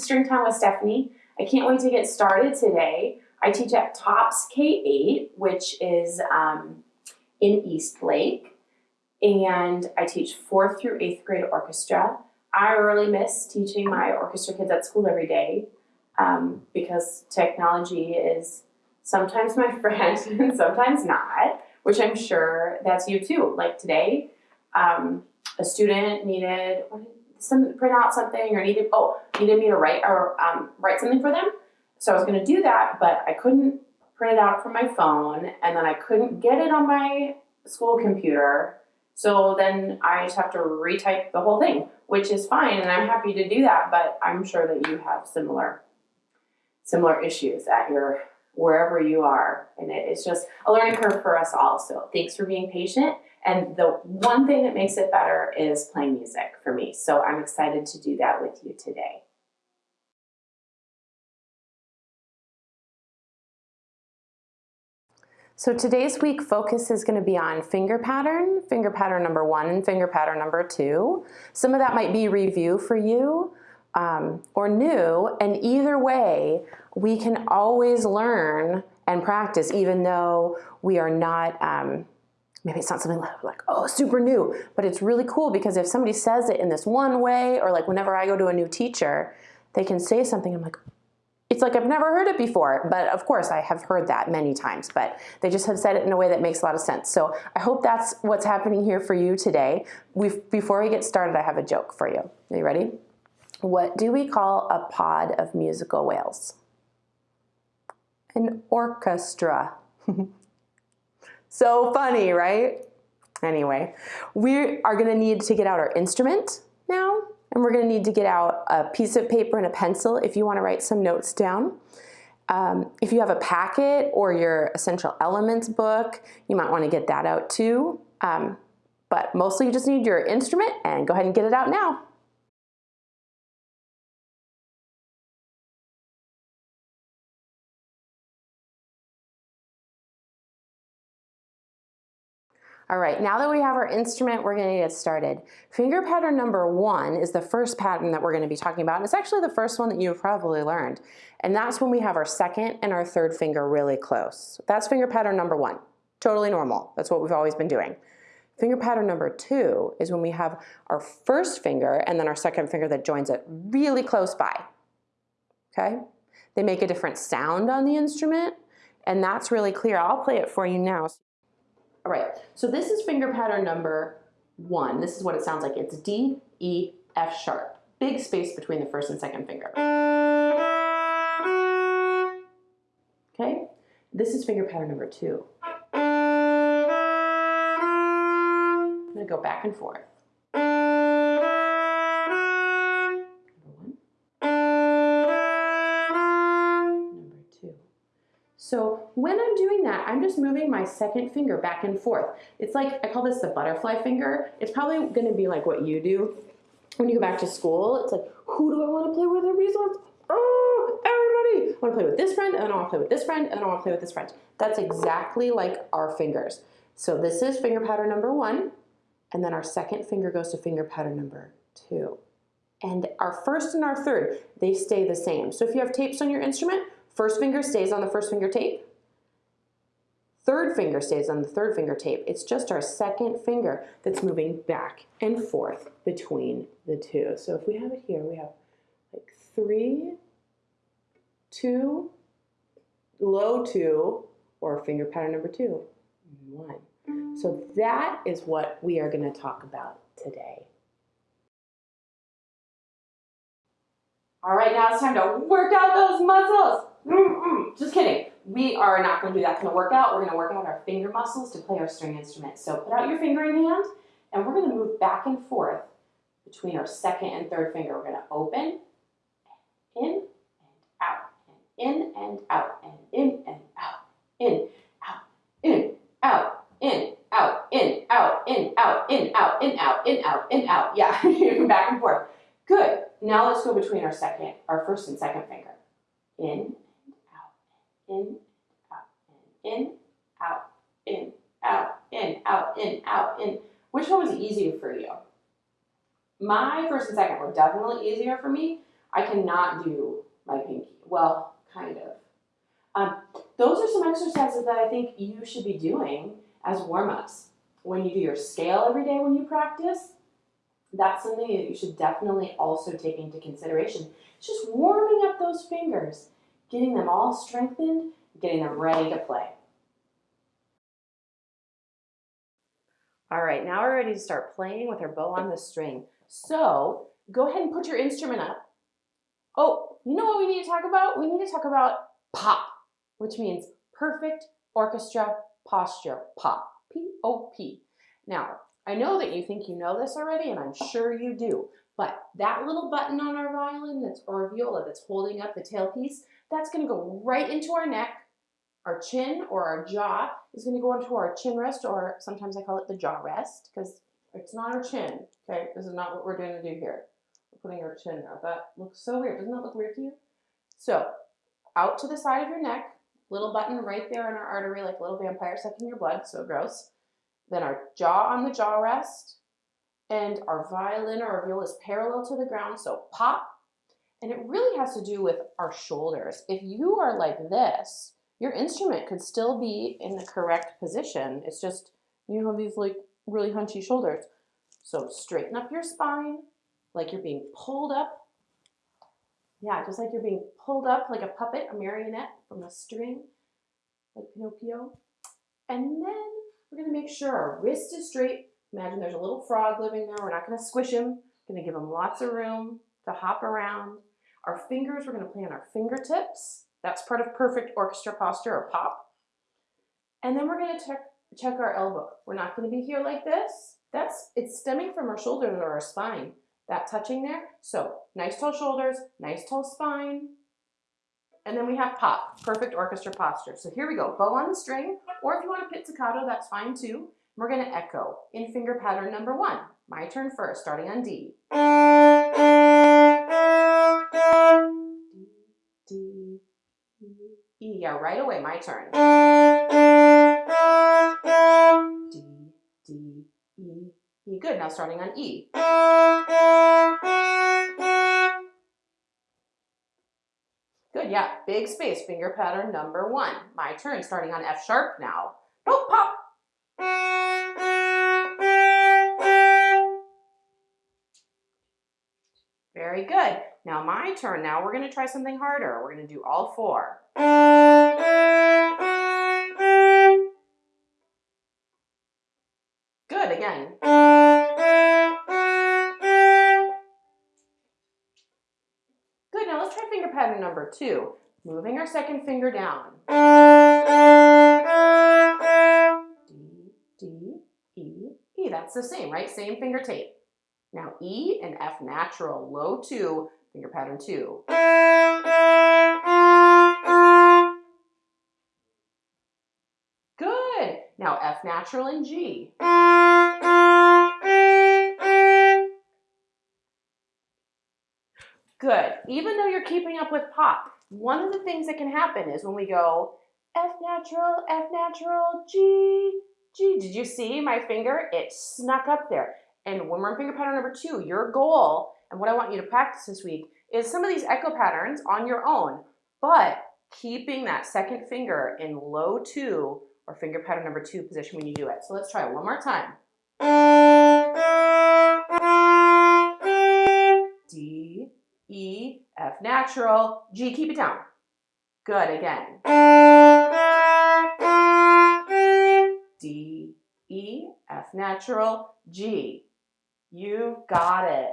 String Time with Stephanie. I can't wait to get started today. I teach at TOPS K-8, which is um, in Eastlake, and I teach fourth through eighth grade orchestra. I really miss teaching my orchestra kids at school every day um, because technology is sometimes my friend and sometimes not, which I'm sure that's you too. Like today, um, a student needed some print out something or needed oh needed me to write or um, write something for them. So I was going to do that, but I couldn't print it out from my phone, and then I couldn't get it on my school computer. So then I just have to retype the whole thing, which is fine, and I'm happy to do that. But I'm sure that you have similar similar issues at your wherever you are, and it, it's just a learning curve for us all. So thanks for being patient. And the one thing that makes it better is playing music for me. So I'm excited to do that with you today. So today's week focus is going to be on finger pattern, finger pattern number one and finger pattern number two. Some of that might be review for you um, or new, and either way, we can always learn and practice even though we are not um, maybe it's not something like, oh, super new, but it's really cool because if somebody says it in this one way, or like whenever I go to a new teacher, they can say something, I'm like, it's like I've never heard it before, but of course I have heard that many times, but they just have said it in a way that makes a lot of sense. So I hope that's what's happening here for you today. We've, before we get started, I have a joke for you. Are you ready? What do we call a pod of musical whales? An orchestra. So funny, right? Anyway, we are gonna need to get out our instrument now, and we're gonna need to get out a piece of paper and a pencil if you wanna write some notes down. Um, if you have a packet or your essential elements book, you might wanna get that out too. Um, but mostly you just need your instrument and go ahead and get it out now. All right, now that we have our instrument, we're gonna get started. Finger pattern number one is the first pattern that we're gonna be talking about. And it's actually the first one that you've probably learned. And that's when we have our second and our third finger really close. That's finger pattern number one. Totally normal. That's what we've always been doing. Finger pattern number two is when we have our first finger and then our second finger that joins it really close by, okay? They make a different sound on the instrument, and that's really clear. I'll play it for you now. All right, so this is finger pattern number one. This is what it sounds like. It's D, E, F sharp. Big space between the first and second finger. Okay, this is finger pattern number two. I'm gonna go back and forth. When I'm doing that, I'm just moving my second finger back and forth. It's like, I call this the butterfly finger. It's probably gonna be like what you do when you go back to school. It's like, who do I wanna play with every Oh, everybody. I wanna play with this friend, and I wanna play with this friend, and I wanna play with this friend. That's exactly like our fingers. So this is finger pattern number one, and then our second finger goes to finger pattern number two. And our first and our third, they stay the same. So if you have tapes on your instrument, First finger stays on the first finger tape. Third finger stays on the third finger tape. It's just our second finger that's moving back and forth between the two. So if we have it here, we have like three, two, low two, or finger pattern number two, one. So that is what we are going to talk about today. All right, now it's time to work out those muscles. Mm -mm. Just kidding. We are not going to do that kind of workout. We're going to work out our finger muscles to play our string instrument. So put out your fingering hand, and we're going to move back and forth between our second and third finger. We're going to open, in, and out, and in, and out, and in, and out, in, out, in, out, in, out, in, out, in, out, in, out, in, out, in, out, in, out. Yeah, back and forth. Good. Now let's go between our second, our first and second finger. In, in, out, in, out, in, out, in, out, in, out, in. Which one was easier for you? My first and second were definitely easier for me. I cannot do my pinky. Well, kind of. Um, those are some exercises that I think you should be doing as warm-ups. When you do your scale every day when you practice, that's something that you should definitely also take into consideration. It's just warming up those fingers, getting them all strengthened, getting them ready to play. All right, now we're ready to start playing with our bow on the string. So go ahead and put your instrument up. Oh, you know what we need to talk about? We need to talk about pop, which means perfect orchestra posture, pop, P-O-P. Now, I know that you think you know this already, and I'm sure you do, but that little button on our violin that's or viola that's holding up the tailpiece, that's gonna go right into our neck, our chin or our jaw is gonna go into our chin rest, or sometimes I call it the jaw rest, because it's not our chin, okay? This is not what we're going to do here. We're putting our chin there. That looks so weird. Doesn't that look weird to you? So, out to the side of your neck, little button right there in our artery, like a little vampire sucking your blood, so gross. Then our jaw on the jaw rest, and our violin or our viola is parallel to the ground, so pop. And it really has to do with our shoulders. If you are like this, your instrument could still be in the correct position. It's just you have these like really hunchy shoulders. So straighten up your spine like you're being pulled up. Yeah, just like you're being pulled up like a puppet, a marionette from a string, like Pinocchio. And then we're gonna make sure our wrist is straight. Imagine there's a little frog living there. We're not gonna squish him. We're gonna give him lots of room to hop around. Our fingers, we're gonna play on our fingertips. That's part of perfect orchestra posture or pop. And then we're gonna check, check our elbow. We're not gonna be here like this. That's, it's stemming from our shoulders or our spine. That touching there. So nice tall shoulders, nice tall spine. And then we have pop, perfect orchestra posture. So here we go, bow on the string, or if you want a pizzicato, that's fine too. We're gonna echo in finger pattern number one. My turn first, starting on D. D, D, E. Yeah, right away, my turn. D, D, E, E. Good, now starting on E. Good, yeah, big space, finger pattern number one. My turn, starting on F sharp now. Don't pop. Very good. Now my turn. Now we're going to try something harder. We're going to do all four. Good, again. Good, now let's try finger pattern number two. Moving our second finger down. D, D, E, E. That's the same, right? Same finger tape. Now E and F natural, low two, finger pattern two. Good. Now F natural and G. Good. Even though you're keeping up with pop, one of the things that can happen is when we go F natural, F natural, G, G. Did you see my finger? It snuck up there. And when we're in finger pattern number two, your goal, and what I want you to practice this week, is some of these echo patterns on your own, but keeping that second finger in low two or finger pattern number two position when you do it. So let's try it one more time. D, E, F natural, G, keep it down. Good, again. D, E, F natural, G. You got it.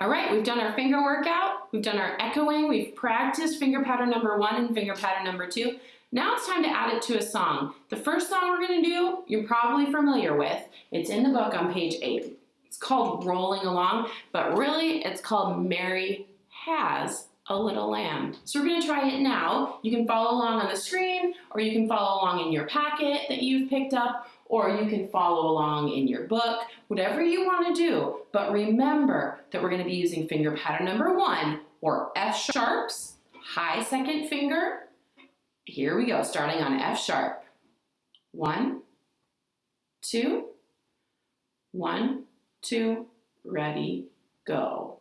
All right, we've done our finger workout, we've done our echoing, we've practiced finger pattern number one and finger pattern number two. Now it's time to add it to a song. The first song we're gonna do, you're probably familiar with. It's in the book on page eight. It's called Rolling Along, but really it's called Mary Has a Little Lamb. So we're gonna try it now. You can follow along on the screen or you can follow along in your packet that you've picked up or you can follow along in your book, whatever you want to do. But remember that we're going to be using finger pattern number one, or F sharps, high second finger. Here we go, starting on F sharp. One, two, one, two, ready, go.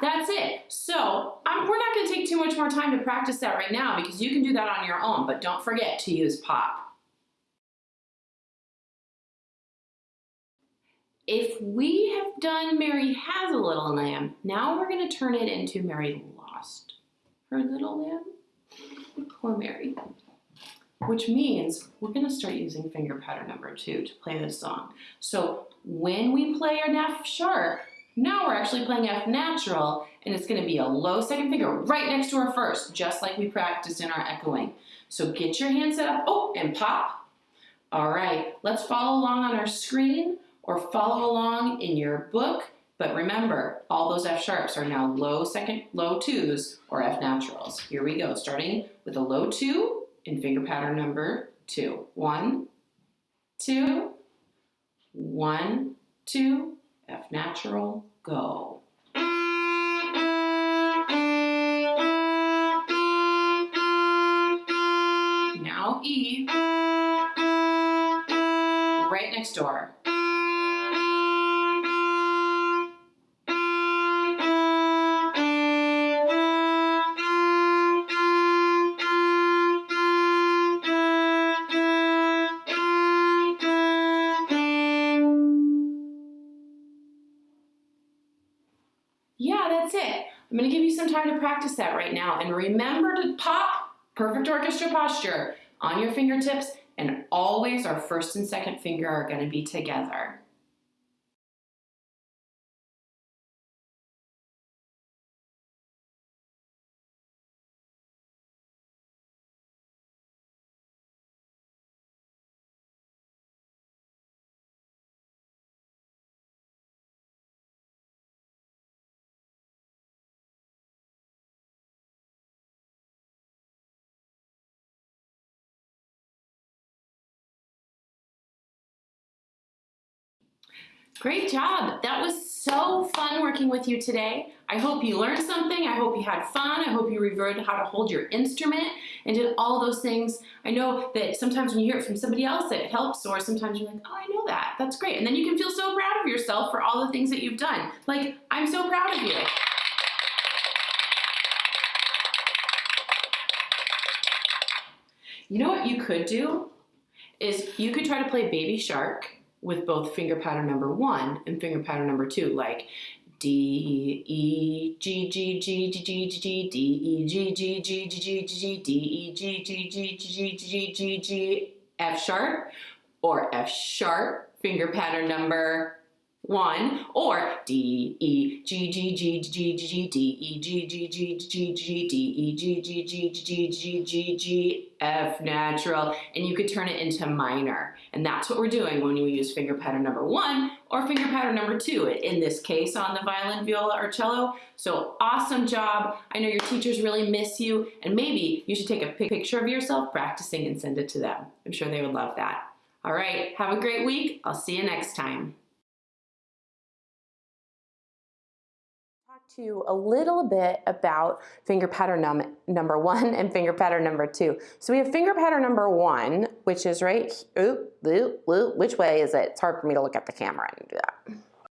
That's it. So um, we're not going to take too much more time to practice that right now because you can do that on your own, but don't forget to use pop. If we have done Mary has a little lamb, now we're going to turn it into Mary lost her little lamb. Poor Mary. Which means we're going to start using finger pattern number two to play this song. So when we play an F sharp, now we're actually playing F natural and it's gonna be a low second finger right next to our first, just like we practiced in our echoing. So get your hand set up, oh, and pop. All right, let's follow along on our screen or follow along in your book. But remember, all those F sharps are now low second, low twos or F naturals. Here we go, starting with a low two in finger pattern number two. One, two, one, two, F natural, go. Now E, right next door. That's it. I'm gonna give you some time to practice that right now. And remember to pop, perfect orchestra posture, on your fingertips, and always our first and second finger are gonna be together. Great job. That was so fun working with you today. I hope you learned something. I hope you had fun. I hope you revered how to hold your instrument and did all those things. I know that sometimes when you hear it from somebody else, it helps, or sometimes you're like, oh, I know that. That's great. And then you can feel so proud of yourself for all the things that you've done. Like, I'm so proud of you. You know what you could do? Is you could try to play Baby Shark with both finger pattern number one and finger pattern number two, like D E G G G G G G D E G G G G G G D E G G G G G G G G F sharp or F sharp finger pattern number one or D E G G G G G D E G G G G G D E G G G G G G G F natural and you could turn it into minor and that's what we're doing when we use finger pattern number one or finger pattern number two in this case on the violin, viola, or cello. So awesome job. I know your teachers really miss you and maybe you should take a picture of yourself practicing and send it to them. I'm sure they would love that. All right, have a great week. I'll see you next time. You a little bit about finger pattern num number one and finger pattern number two. So we have finger pattern number one, which is right, oop, oop, oop, which way is it? It's hard for me to look at the camera and do that.